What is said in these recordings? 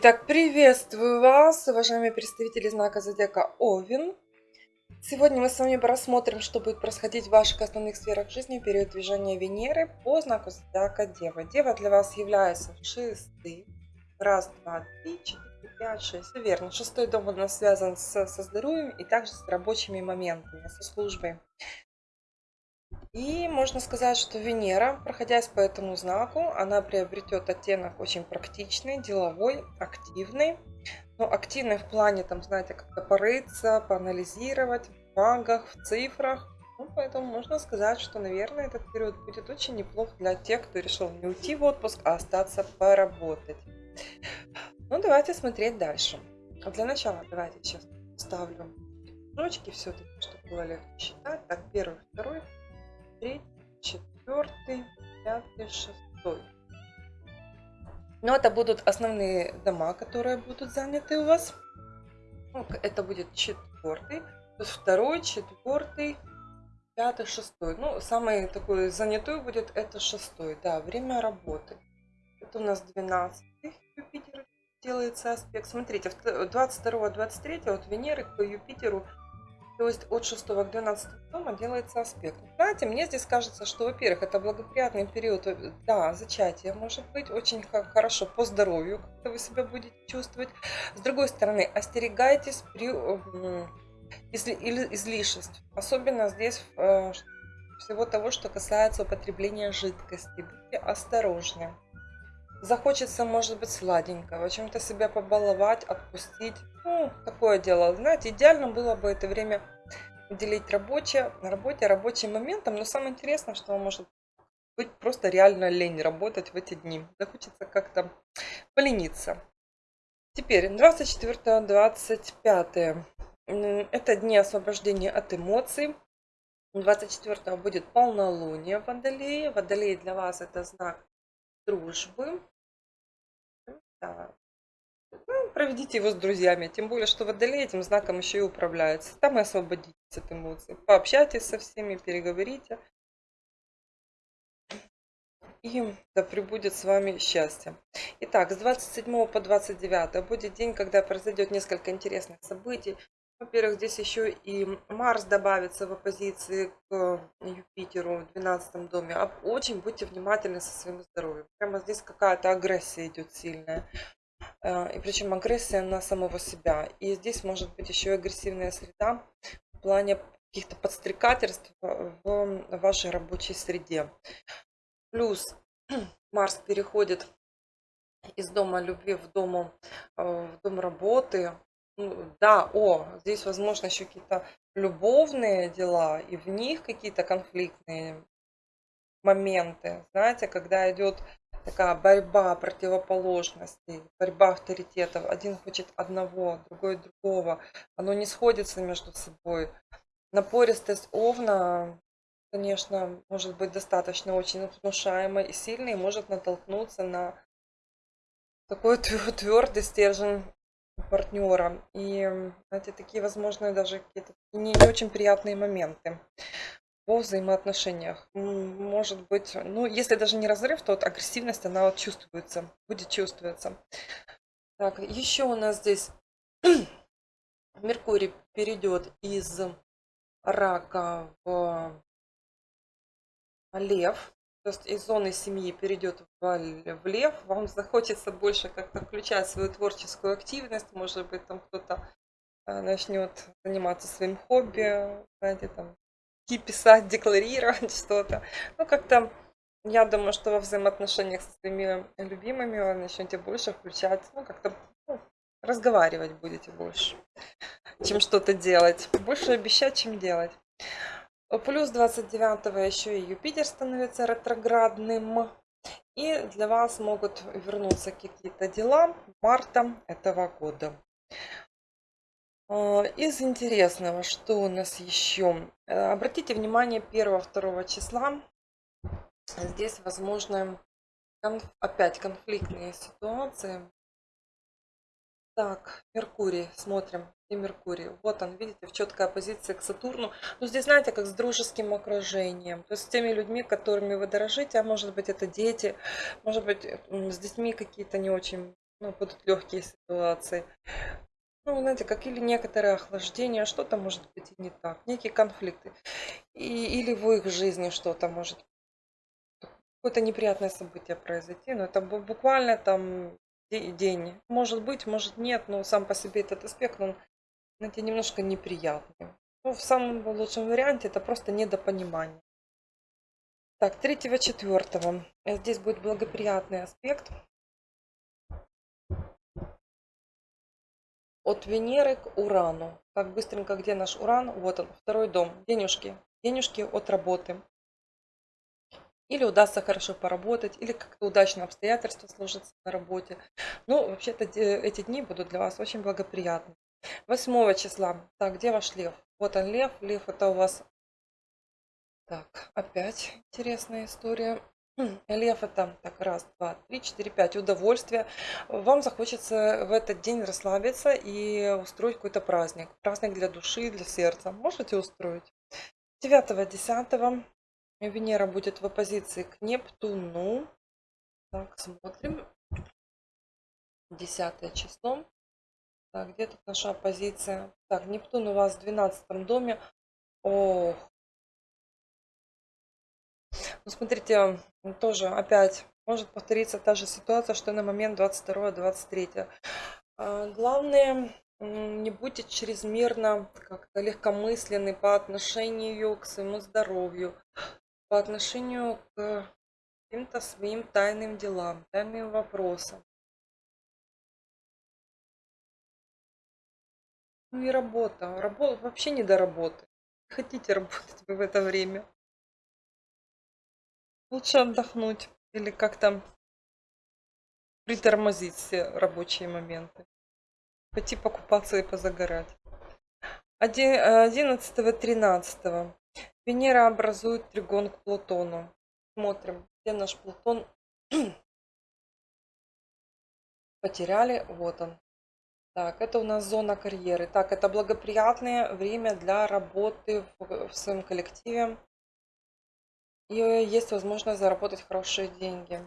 Итак, приветствую вас, уважаемые представители знака Зодиака Овен. Сегодня мы с вами рассмотрим, что будет происходить в ваших основных сферах жизни в период движения Венеры по знаку Зодиака Дева. Дева для вас является шестым. Раз, два, три, четыре, пять, шесть. Все верно. Шестой дом у нас связан с, со здоровьем и также с рабочими моментами, со службой. И можно сказать, что Венера, проходясь по этому знаку, она приобретет оттенок очень практичный, деловой, активный. Но активный в плане, там, знаете, как-то порыться, поанализировать в бумагах, в цифрах. Ну, поэтому можно сказать, что, наверное, этот период будет очень неплох для тех, кто решил не уйти в отпуск, а остаться поработать. Ну, давайте смотреть дальше. А для начала давайте сейчас ставлю строчки все-таки, чтобы было легче считать. Так, первый, второй, третий, четвертый, пятый, шестой. Но это будут основные дома, которые будут заняты у вас. Ну, это будет четвертый, есть второй, четвертый, пятый, шестой. Ну, самый такой занятой будет это шестой, да, время работы. Это у нас 12 Юпитер делается аспект. Смотрите, 22-23 от Венеры к Юпитеру то есть от 6 к 12 дома делается аспект. Знаете, мне здесь кажется, что, во-первых, это благоприятный период, э, да, зачатия может быть, очень хорошо по здоровью, как вы себя будете чувствовать. С другой стороны, остерегайтесь при излишеств, особенно здесь э, всего того, что касается употребления жидкости. Будьте осторожны. Захочется, может быть, сладенького, чем-то себя побаловать, отпустить. Ну, такое дело. Знаете, идеально было бы это время уделить рабочее, на работе рабочим моментом. Но самое интересное, что может быть просто реально лень работать в эти дни. Захочется как-то полениться. Теперь 24-25. Это дни освобождения от эмоций. 24 будет полнолуние в Водолее. Водолей для вас это знак дружбы. Да. Ну, проведите его с друзьями, тем более, что Водолей этим знаком еще и управляется. Там и освободитесь от эмоций. Пообщайтесь со всеми, переговорите. И да пребудет с вами счастье. Итак, с 27 по 29 будет день, когда произойдет несколько интересных событий. Во-первых, здесь еще и Марс добавится в оппозиции к Юпитеру в 12 доме. Очень будьте внимательны со своим здоровьем. Прямо здесь какая-то агрессия идет сильная. Э, и причем агрессия на самого себя. И здесь может быть еще и агрессивная среда в плане каких-то подстрекательств в вашей рабочей среде. Плюс Марс переходит из дома любви в, дому, э, в дом работы, ну, да, о, здесь, возможно, еще какие-то любовные дела, и в них какие-то конфликтные моменты. Знаете, когда идет такая борьба противоположностей, борьба авторитетов. Один хочет одного, другой другого. Оно не сходится между собой. Напористость Овна, конечно, может быть достаточно очень внушаемой и сильной, и может натолкнуться на такой твердый стержень партнера. И, знаете, такие возможные даже какие-то не, не очень приятные моменты по взаимоотношениях. Может быть, ну, если даже не разрыв, то вот агрессивность, она вот чувствуется, будет чувствоваться. Так, еще у нас здесь Меркурий перейдет из рака в лев то есть из зоны семьи перейдет в, лев, вам захочется больше как-то включать свою творческую активность, может быть, там кто-то э, начнет заниматься своим хобби, знаете, там, писать, декларировать что-то. Ну, как-то, я думаю, что во взаимоотношениях со своими любимыми вы начнете больше включать, ну, как-то ну, разговаривать будете больше, чем что-то делать. Больше обещать, чем делать. Плюс 29 еще и Юпитер становится ретроградным. И для вас могут вернуться какие-то дела марта этого года. А, из интересного, что у нас еще? Э, обратите внимание 1-2 числа. Здесь возможны опять конфликтные ситуации. Так, Меркурий, смотрим и Меркурий. Вот он, видите, в четкой оппозиции к Сатурну. Ну, здесь, знаете, как с дружеским окружением. То есть с теми людьми, которыми вы дорожите, а может быть это дети, может быть с детьми какие-то не очень ну, будут легкие ситуации. Ну, знаете, как или некоторое охлаждение, что-то может быть и не так, некие конфликты. И, или в их жизни что-то может какое-то неприятное событие произойти, но это буквально там день. Может быть, может нет, но сам по себе этот аспект, он, знаете, немножко неприятный. Ну, в самом лучшем варианте это просто недопонимание. Так, третьего, четвертого. Здесь будет благоприятный аспект. От Венеры к Урану. Так, быстренько, где наш Уран? Вот он, второй дом. Денежки. Денежки от работы. Или удастся хорошо поработать, или как-то удачно обстоятельства сложатся на работе. Ну, вообще-то эти дни будут для вас очень благоприятны. 8 числа. Так, где ваш лев? Вот он лев. Лев это у вас... Так, опять интересная история. Лев это так раз, два, три, четыре, пять. Удовольствие. Вам захочется в этот день расслабиться и устроить какой-то праздник. Праздник для души, для сердца. Можете устроить. 9-10 Венера будет в оппозиции к Нептуну. Так, смотрим. Десятое число. Так, где тут наша оппозиция? Так, Нептун у вас в 12 доме. Ох. Ну, смотрите, тоже опять может повториться та же ситуация, что на момент 22-23. А, главное, не будьте чрезмерно как-то легкомысленны по отношению к своему здоровью по отношению к каким-то своим тайным делам, тайным вопросам. Ну и работа. Работа вообще не до работы. Хотите работать вы в это время? Лучше отдохнуть или как-то притормозить все рабочие моменты. Пойти покупаться и позагорать. 11-13 Венера образует тригон к Плутону. Смотрим, где наш Плутон. Потеряли, вот он. Так, это у нас зона карьеры. Так, это благоприятное время для работы в, в своем коллективе. И есть возможность заработать хорошие деньги.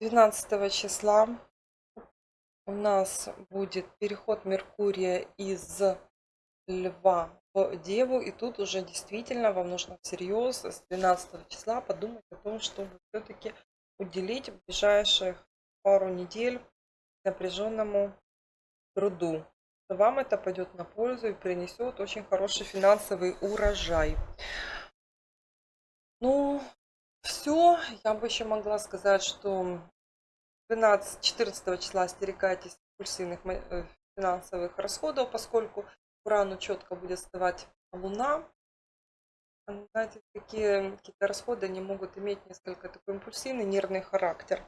12 числа у нас будет переход Меркурия из Льва Деву, и тут уже действительно вам нужно всерьез с 12 числа подумать о том, чтобы все-таки уделить в ближайших пару недель напряженному труду. Вам это пойдет на пользу и принесет очень хороший финансовый урожай. Ну, все. Я бы еще могла сказать, что 12-14 числа остерегайтесь импульсивных э, финансовых расходов, поскольку Урану четко будет вставать Луна. Знаете, такие какие-то расходы они могут иметь несколько такой импульсивный нервный характер,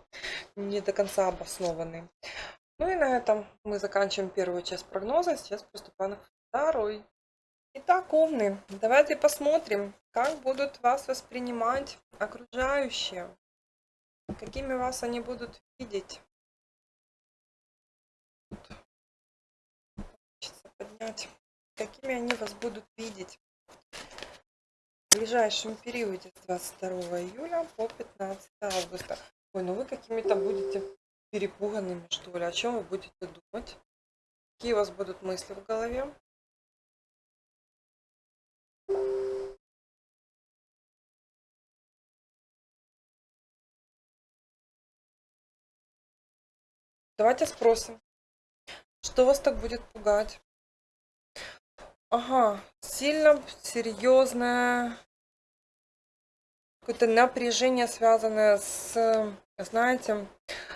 не до конца обоснованный. Ну и на этом мы заканчиваем первую часть прогноза. Сейчас приступаем к второй. Итак, умные, давайте посмотрим, как будут вас воспринимать окружающие, какими вас они будут видеть. Поднять какими они вас будут видеть в ближайшем периоде с 22 июля по 15 августа. Ой, ну вы какими-то будете перепуганными, что ли. О чем вы будете думать? Какие у вас будут мысли в голове? Давайте спросим, что вас так будет пугать? Ага, сильно серьезное какое-то напряжение, связанное с, знаете,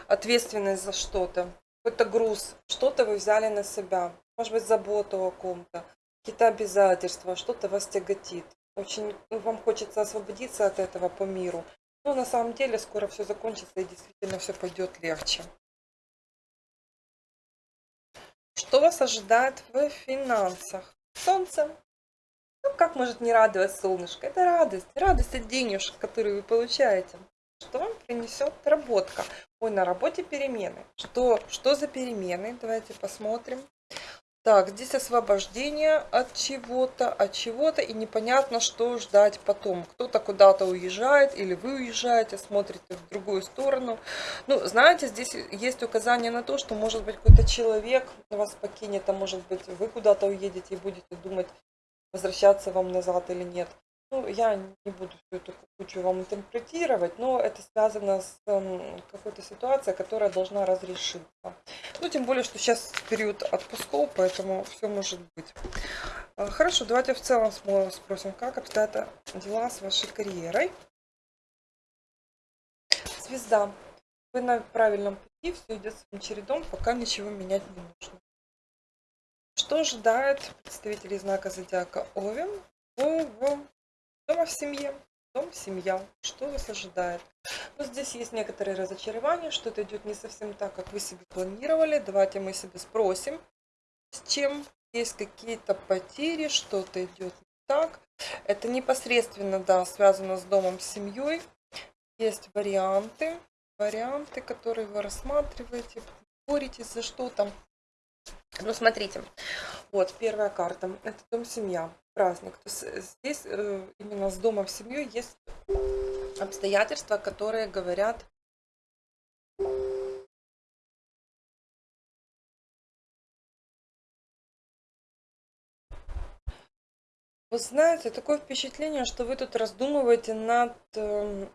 ответственность за что-то. Какой-то груз, что-то вы взяли на себя. Может быть, заботу о ком-то, какие-то обязательства, что-то вас тяготит. Очень ну, вам хочется освободиться от этого по миру. Но на самом деле скоро все закончится и действительно все пойдет легче. Что вас ожидает в финансах? Солнце. Ну, как может не радовать солнышко? Это радость. Радость от денежек, которые вы получаете. Что вам принесет работка? Ой, на работе перемены. Что, что за перемены? Давайте посмотрим. Так, здесь освобождение от чего-то, от чего-то, и непонятно, что ждать потом. Кто-то куда-то уезжает, или вы уезжаете, смотрите в другую сторону. Ну, знаете, здесь есть указание на то, что, может быть, какой-то человек вас покинет, а может быть, вы куда-то уедете и будете думать, возвращаться вам назад или нет. Ну, я не буду всю эту кучу вам интерпретировать, но это связано с эм, какой-то ситуацией, которая должна разрешиться. Ну, тем более, что сейчас период отпусков, поэтому все может быть. А, хорошо, давайте в целом спросим, как обстоят дела с вашей карьерой. Звезда. Вы на правильном пути, все идет своим чередом, пока ничего менять не нужно. Что ожидает представителей знака зодиака Овен в Дома в семье. Дом, семья. Что вас ожидает? Ну, здесь есть некоторые разочарования, что-то идет не совсем так, как вы себе планировали. Давайте мы себе спросим, с чем есть какие-то потери, что-то идет не так. Это непосредственно, да, связано с домом, с семьей. Есть варианты, варианты, которые вы рассматриваете, боретесь за что-то. Ну, смотрите, вот первая карта. Это дом, семья праздник. То есть э, здесь э, именно с домом в семью есть обстоятельства, которые говорят Вы знаете, такое впечатление, что вы тут раздумываете над эм,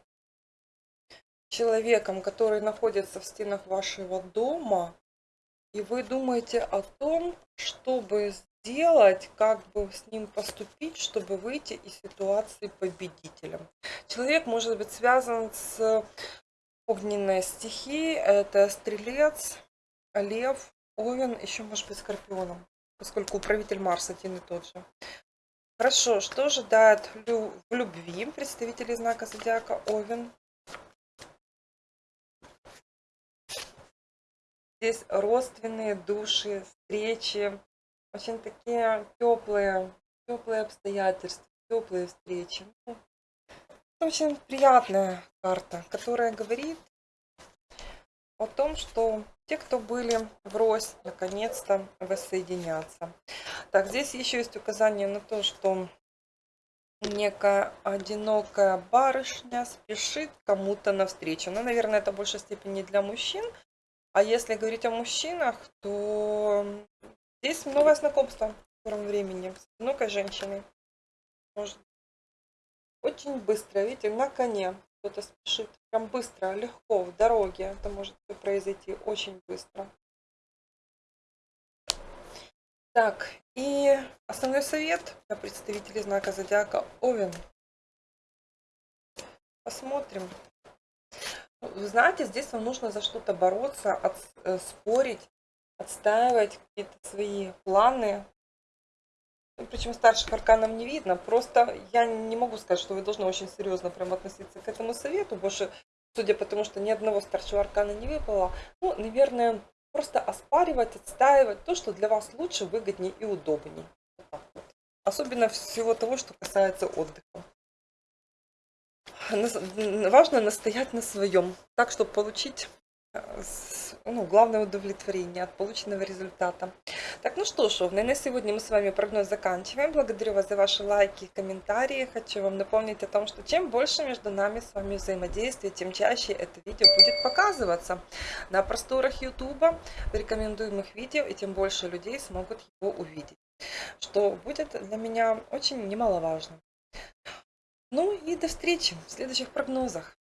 человеком, который находится в стенах вашего дома, и вы думаете о том, чтобы делать, как бы с ним поступить, чтобы выйти из ситуации победителем. Человек может быть связан с огненной стихией, это стрелец, лев, овен, еще может быть скорпионом, поскольку управитель Марс один и тот же. Хорошо, что ожидает в любви представители знака зодиака Овен? Здесь родственные души, встречи, очень такие теплые, теплые обстоятельства, теплые встречи. Ну, очень приятная карта, которая говорит о том, что те, кто были врозь, наконец-то воссоединятся. Так, здесь еще есть указание на то, что некая одинокая барышня спешит кому-то навстречу. Ну, наверное, это в большей степени для мужчин. А если говорить о мужчинах, то Здесь новое знакомство в скором времени с одинокой женщиной. Может очень быстро, видите, на коне кто-то спешит. Прям быстро, легко, в дороге. Это может произойти очень быстро. Так, и основной совет для представителей знака зодиака Овен. Посмотрим. Вы знаете, здесь вам нужно за что-то бороться, от, э, спорить, отстаивать какие-то свои планы. Ну, Причем старших арканов не видно. Просто я не могу сказать, что вы должны очень серьезно прям относиться к этому совету. Больше, судя по тому, что ни одного старшего аркана не выпало, ну, наверное, просто оспаривать, отстаивать то, что для вас лучше, выгоднее и удобнее. Особенно всего того, что касается отдыха. Важно настоять на своем, так, чтобы получить ну, главное удовлетворение от полученного результата. Так, ну что ж, на сегодня мы с вами прогноз заканчиваем. Благодарю вас за ваши лайки комментарии. Хочу вам напомнить о том, что чем больше между нами с вами взаимодействия, тем чаще это видео будет показываться на просторах YouTube в рекомендуемых видео, и тем больше людей смогут его увидеть, что будет для меня очень немаловажно. Ну и до встречи в следующих прогнозах.